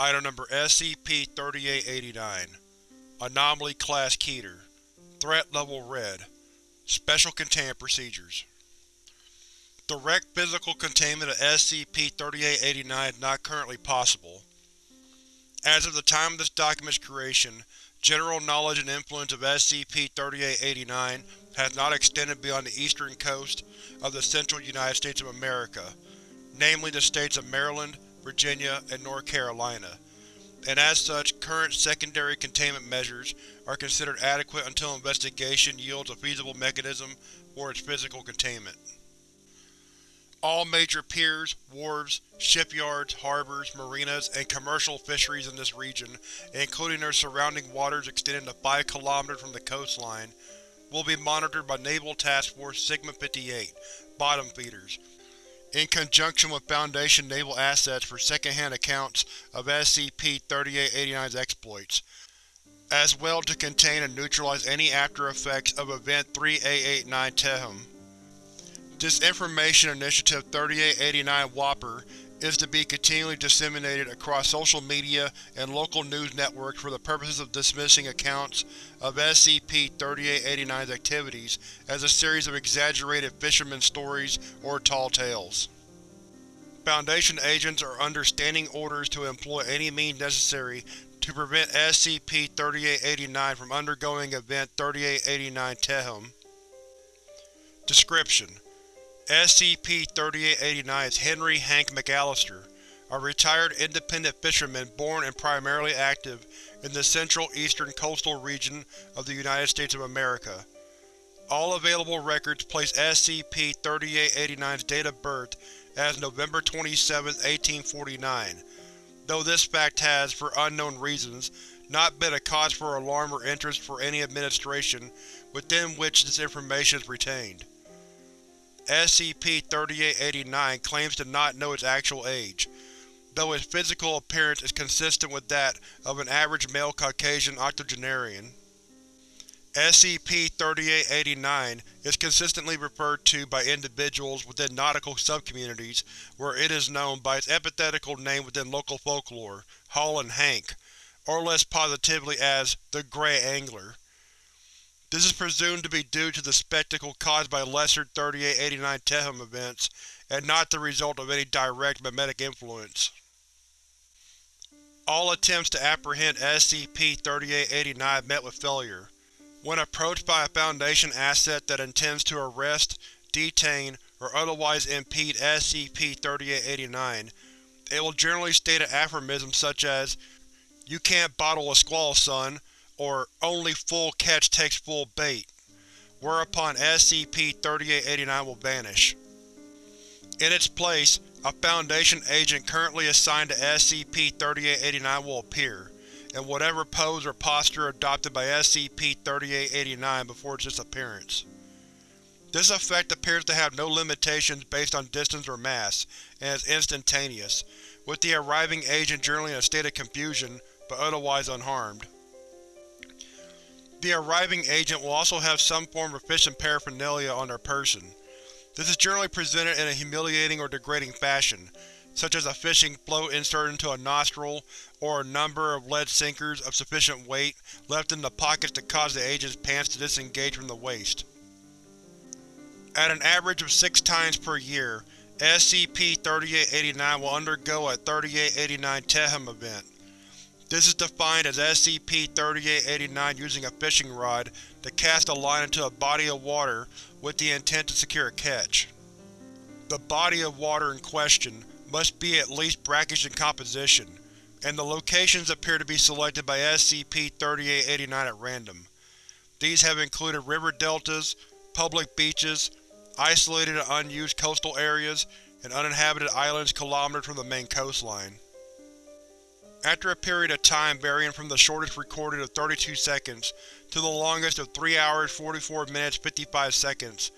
Item Number SCP-3889 Anomaly Class Keter. Threat Level Red. Special Containment Procedures. Direct physical containment of SCP-3889 is not currently possible. As of the time of this document's creation, general knowledge and influence of SCP-3889 has not extended beyond the eastern coast of the central United States of America, namely the states of Maryland, Virginia, and North Carolina, and as such, current secondary containment measures are considered adequate until investigation yields a feasible mechanism for its physical containment. All major piers, wharves, shipyards, harbors, marinas, and commercial fisheries in this region, including their surrounding waters extending to 5 km from the coastline, will be monitored by Naval Task Force Sigma-58 bottom feeders, in conjunction with Foundation naval assets for second-hand accounts of SCP-3889's exploits, as well to contain and neutralize any after-effects of Event 3889 Tehom. This Information Initiative 3889 Whopper is to be continually disseminated across social media and local news networks for the purposes of dismissing accounts of SCP-3889's activities as a series of exaggerated fisherman stories or tall tales. Foundation agents are under standing orders to employ any means necessary to prevent SCP-3889 from undergoing Event 3889 Tehom. Description: SCP-3889 is Henry Hank McAllister, a retired independent fisherman born and primarily active in the central eastern coastal region of the United States of America. All available records place SCP-3889's date of birth as November 27, 1849, though this fact has, for unknown reasons, not been a cause for alarm or interest for any administration within which this information is retained. SCP-3889 claims to not know its actual age, though its physical appearance is consistent with that of an average male Caucasian octogenarian. SCP-3889 is consistently referred to by individuals within nautical subcommunities where it is known by its epithetical name within local folklore, Holland Hank, or less positively as the Grey Angler. This is presumed to be due to the spectacle caused by lesser 3889 Tehom events, and not the result of any direct memetic influence. All attempts to apprehend SCP-3889 met with failure. When approached by a Foundation asset that intends to arrest, detain, or otherwise impede SCP-3889, it will generally state an aphorism such as, You can't bottle a squall, son, or Only full catch takes full bait, whereupon SCP-3889 will vanish. In its place, a Foundation agent currently assigned to SCP-3889 will appear, in whatever pose or posture adopted by SCP-3889 before its disappearance. This effect appears to have no limitations based on distance or mass, and is instantaneous, with the arriving agent generally in a state of confusion, but otherwise unharmed. The arriving agent will also have some form of efficient paraphernalia on their person. This is generally presented in a humiliating or degrading fashion, such as a fishing float inserted into a nostril, or a number of lead sinkers of sufficient weight left in the pockets to cause the agent's pants to disengage from the waist. At an average of six times per year, SCP-3889 will undergo a 3889 Tehom event, this is defined as SCP-3889 using a fishing rod to cast a line into a body of water with the intent to secure a catch. The body of water in question must be at least brackish in composition, and the locations appear to be selected by SCP-3889 at random. These have included river deltas, public beaches, isolated and unused coastal areas, and uninhabited islands kilometers from the main coastline. After a period of time varying from the shortest recorded of 32 seconds to the longest of 3 hours 44 minutes 55 seconds,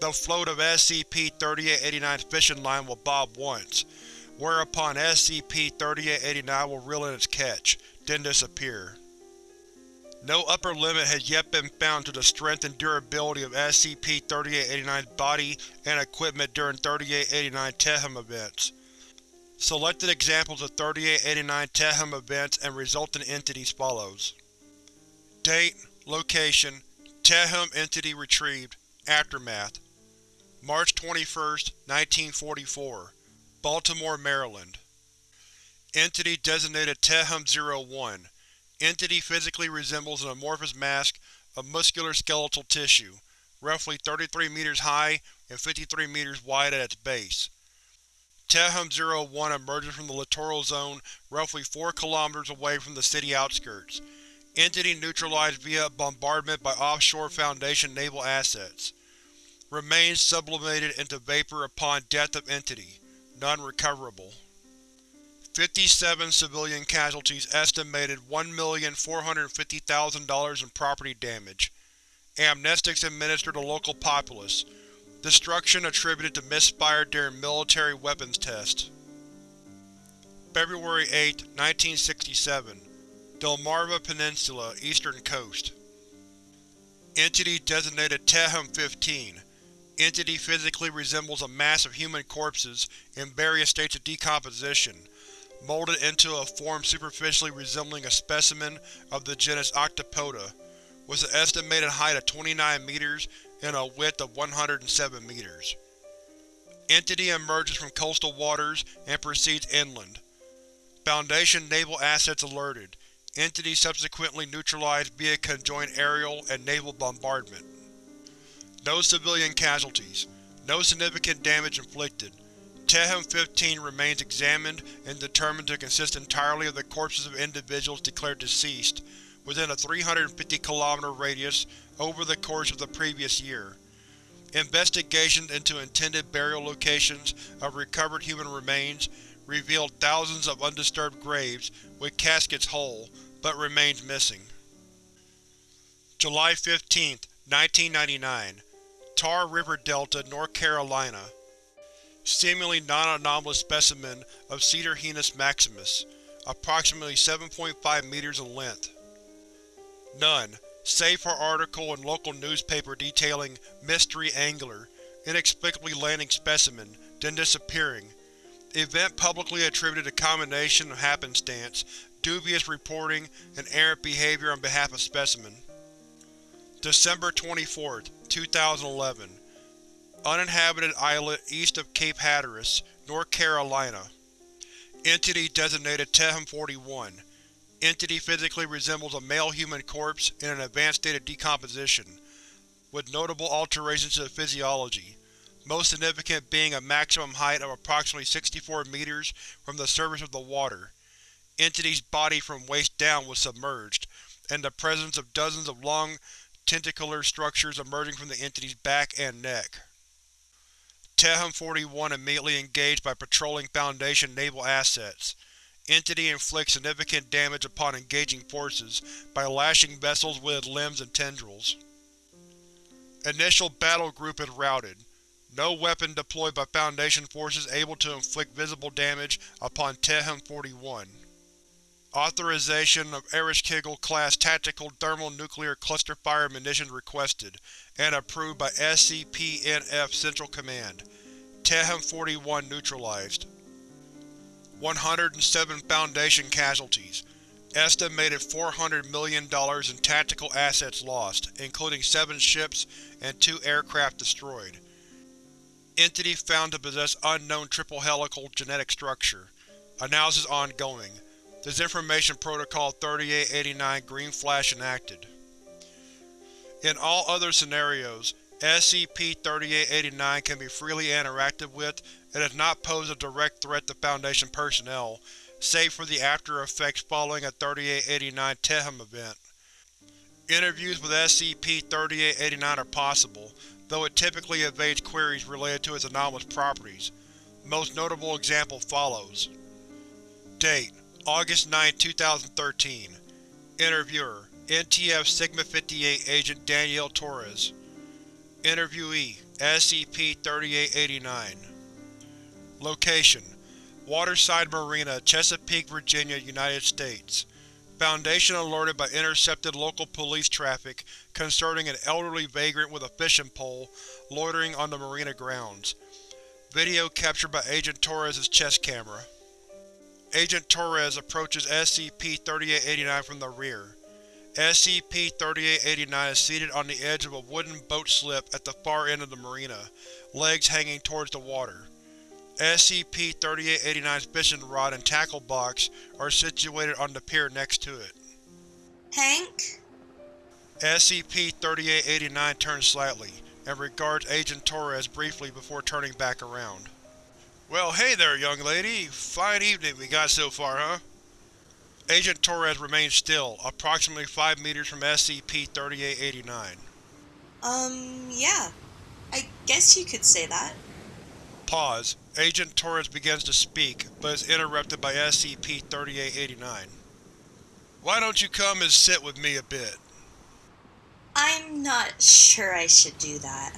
the float of SCP-3889's fishing line will bob once, whereupon SCP-3889 will reel in its catch, then disappear. No upper limit has yet been found to the strength and durability of SCP-3889's body and equipment during 3889 Tehom events. Selected examples of 3889 Tehom events and resultant entities follows. Date, Location, Tehom entity retrieved, Aftermath March 21, 1944 Baltimore, Maryland Entity designated Tehom-01 Entity physically resembles an amorphous mask of muscular skeletal tissue, roughly 33 meters high and 53 meters wide at its base. Tehom-01 emerges from the littoral zone roughly 4 km away from the city outskirts. Entity neutralized via bombardment by offshore Foundation naval assets. Remains sublimated into vapor upon death of Entity. None recoverable. 57 civilian casualties estimated $1,450,000 in property damage. Amnestics administered to local populace. Destruction attributed to misfire during military weapons tests. February 8, 1967 Delmarva Peninsula, Eastern Coast. Entity designated Tehom-15 Entity physically resembles a mass of human corpses in various states of decomposition, molded into a form superficially resembling a specimen of the genus Octopoda, with an estimated height of 29 meters and a width of 107 meters. Entity emerges from coastal waters and proceeds inland. Foundation naval assets alerted. Entity subsequently neutralized via conjoined aerial and naval bombardment. No civilian casualties. No significant damage inflicted. Tehom-15 remains examined and determined to consist entirely of the corpses of individuals declared deceased within a 350 km radius over the course of the previous year. Investigations into intended burial locations of recovered human remains revealed thousands of undisturbed graves with caskets whole, but remains missing. July 15, 1999 Tar River Delta, North Carolina seemingly non-anomalous specimen of Cetorhinus maximus, approximately 7.5 meters in length. None, save for article in local newspaper detailing mystery angler, inexplicably landing specimen, then disappearing. Event publicly attributed a combination of happenstance, dubious reporting, and errant behavior on behalf of specimen. December 24, 2011 Uninhabited islet east of Cape Hatteras, North Carolina. Entity designated Tehom-41. Entity physically resembles a male human corpse in an advanced state of decomposition, with notable alterations to the physiology, most significant being a maximum height of approximately 64 meters from the surface of the water. Entity's body from waist down was submerged, and the presence of dozens of long, tentacular structures emerging from the entity's back and neck. Tehom-41 immediately engaged by patrolling Foundation naval assets. Entity inflicts significant damage upon engaging forces by lashing vessels with its limbs and tendrils. Initial battle group is routed. No weapon deployed by Foundation forces able to inflict visible damage upon Tehom-41. Authorization of Ereshkigal-class Tactical Thermonuclear Cluster-Fire munitions requested, and approved by SCP-NF Central Command. Tehom-41 neutralized. 107 Foundation casualties. Estimated $400 million in tactical assets lost, including seven ships and two aircraft destroyed. Entity found to possess unknown triple helical genetic structure. Analysis ongoing. Disinformation Protocol 3889 Green Flash enacted. In all other scenarios, SCP-3889 can be freely interacted with and does not pose a direct threat to Foundation personnel, save for the after-effects following a 3889 Tehom event. Interviews with SCP-3889 are possible, though it typically evades queries related to its anomalous properties. Most notable example follows. Date: August 9, 2013 Interviewer NTF Sigma-58 Agent Danielle Torres Interviewee SCP-3889 Location: Waterside Marina, Chesapeake, Virginia, United States Foundation alerted by intercepted local police traffic concerning an elderly vagrant with a fishing pole loitering on the marina grounds. Video captured by Agent Torres' chest camera. Agent Torres approaches SCP-3889 from the rear. SCP-3889 is seated on the edge of a wooden boat slip at the far end of the marina, legs hanging towards the water. SCP-3889's fishing rod and tackle box are situated on the pier next to it. Hank? SCP-3889 turns slightly, and regards Agent Torres briefly before turning back around. Well hey there, young lady. Fine evening we got so far, huh? Agent Torres remains still, approximately 5 meters from SCP-3889. Um, yeah. I guess you could say that. Pause. Agent Torres begins to speak, but is interrupted by SCP-3889. Why don't you come and sit with me a bit? I'm not sure I should do that.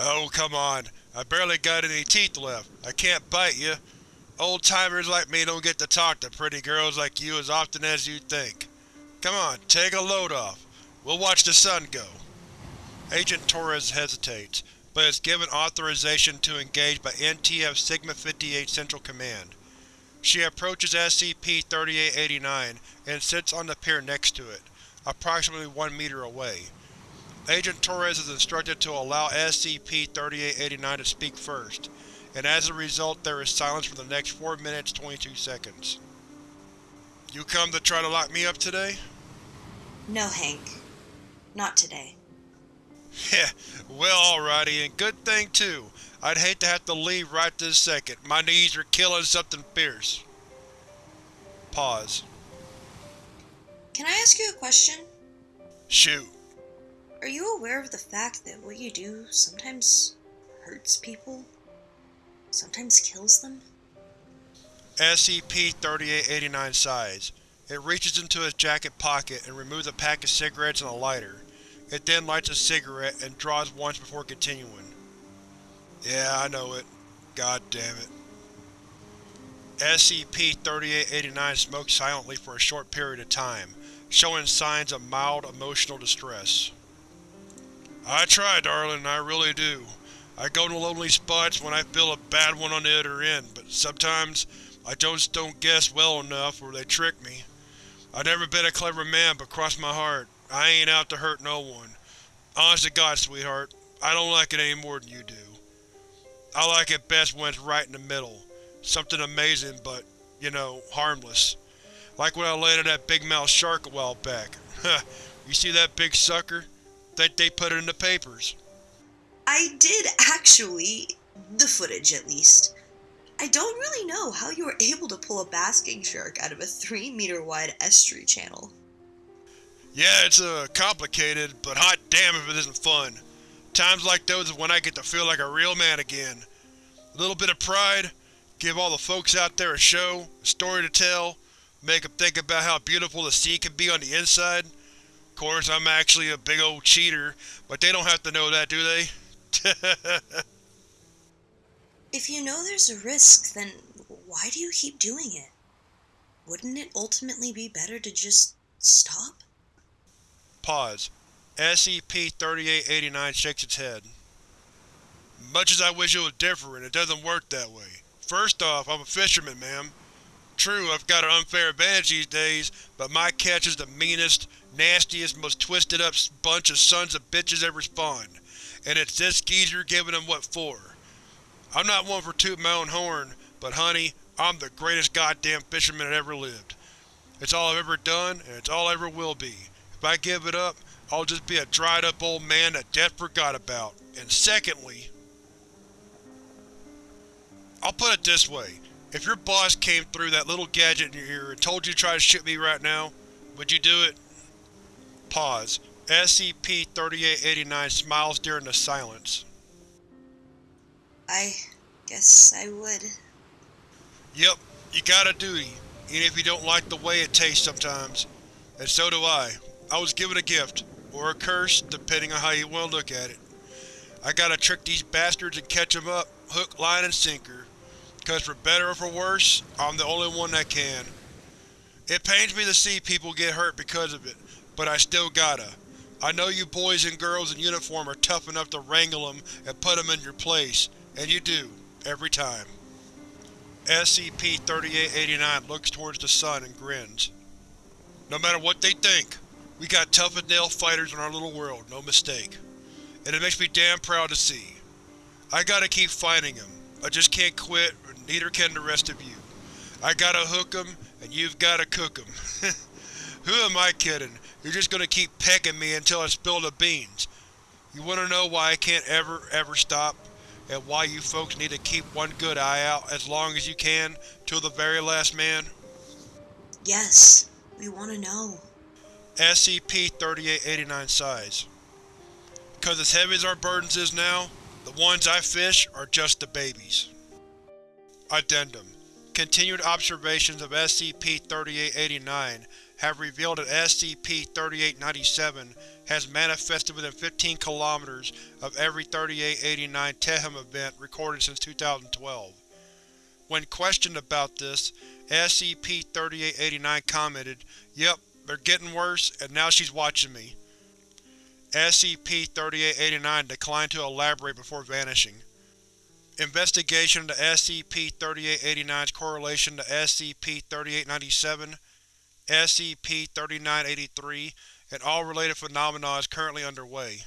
Oh, come on. I barely got any teeth left. I can't bite you. Old-timers like me don't get to talk to pretty girls like you as often as you think. Come on, take a load off. We'll watch the sun go. Agent Torres hesitates, but is given authorization to engage by NTF Sigma-58 Central Command. She approaches SCP-3889 and sits on the pier next to it, approximately one meter away. Agent Torres is instructed to allow SCP-3889 to speak first, and as a result there is silence for the next 4 minutes 22 seconds. You come to try to lock me up today? No, Hank. Not today. Heh, well alrighty, and good thing too. I'd hate to have to leave right this second. My knees are killing something fierce. Pause. Can I ask you a question? Shoot. Are you aware of the fact that what you do sometimes hurts people? Sometimes kills them? SCP-3889 sighs. It reaches into its jacket pocket and removes a pack of cigarettes and a lighter. It then lights a cigarette and draws once before continuing. Yeah, I know it. God damn it. SCP-3889 smokes silently for a short period of time, showing signs of mild emotional distress. I try, darling, I really do. I go to lonely spots when I feel a bad one on the other end, but sometimes I just don't guess well enough or they trick me. I've never been a clever man, but cross my heart, I ain't out to hurt no one. Honest to God, sweetheart, I don't like it any more than you do. I like it best when it's right in the middle. Something amazing, but, you know, harmless. Like when I landed that big mouth shark a while back. You see that big sucker? Think they put it in the papers. I did actually. The footage, at least. I don't really know how you were able to pull a basking shark out of a 3 meter wide estuary channel. Yeah, it's uh, complicated, but hot damn if it isn't fun. Times like those is when I get to feel like a real man again. A little bit of pride, give all the folks out there a show, a story to tell, make them think about how beautiful the sea can be on the inside. Of course, I'm actually a big old cheater, but they don't have to know that, do they? If you know there's a risk, then why do you keep doing it? Wouldn't it ultimately be better to just stop? Pause. SCP-3889 shakes its head. Much as I wish it was different, it doesn't work that way. First off, I'm a fisherman, ma'am. True, I've got an unfair advantage these days, but my catch is the meanest, nastiest, most twisted up bunch of sons of bitches ever spawned. And it's this geezer giving them what for. I'm not one for toot my own horn, but honey, I'm the greatest goddamn fisherman that ever lived. It's all I've ever done, and it's all I ever will be. If I give it up, I'll just be a dried up old man that death forgot about. And secondly, I'll put it this way. If your boss came through that little gadget in your ear and told you to try to shoot me right now, would you do it? Pause. SCP-3889 smiles during the silence. I guess I would. Yep, you got a duty, even if you don't like the way it tastes sometimes. And so do I. I was given a gift, or a curse, depending on how you want to look at it. I gotta trick these bastards and catch them up, hook, line, and sinker. Cause for better or for worse, I'm the only one that can. It pains me to see people get hurt because of it, but I still gotta. I know you boys and girls in uniform are tough enough to wrangle them and put them in your place, and you do, every time. SCP-3889 looks towards the sun and grins. No matter what they think, we got tough-as-nail fighters in our little world, no mistake. And it makes me damn proud to see. I gotta keep fighting. I just can't quit, neither can the rest of you. I gotta hook and you've gotta cook. Who am I kidding? You're just gonna keep pecking me until I spill the beans. You wanna know why I can't ever, ever stop? And why you folks need to keep one good eye out as long as you can, till the very last man? Yes, we want to know. SCP-3889 sighs. Cause as heavy as our burdens is now, the ones I fish are just the babies. Addendum Continued observations of SCP-3889 have revealed that SCP-3897 has manifested within 15 km of every 3889 Tehom event recorded since 2012. When questioned about this, SCP-3889 commented, Yep, they're getting worse, and now she's watching me. SCP-3889 declined to elaborate before vanishing. Investigation into SCP-3889's correlation to SCP-3897, SCP-3983, and all related phenomena is currently underway.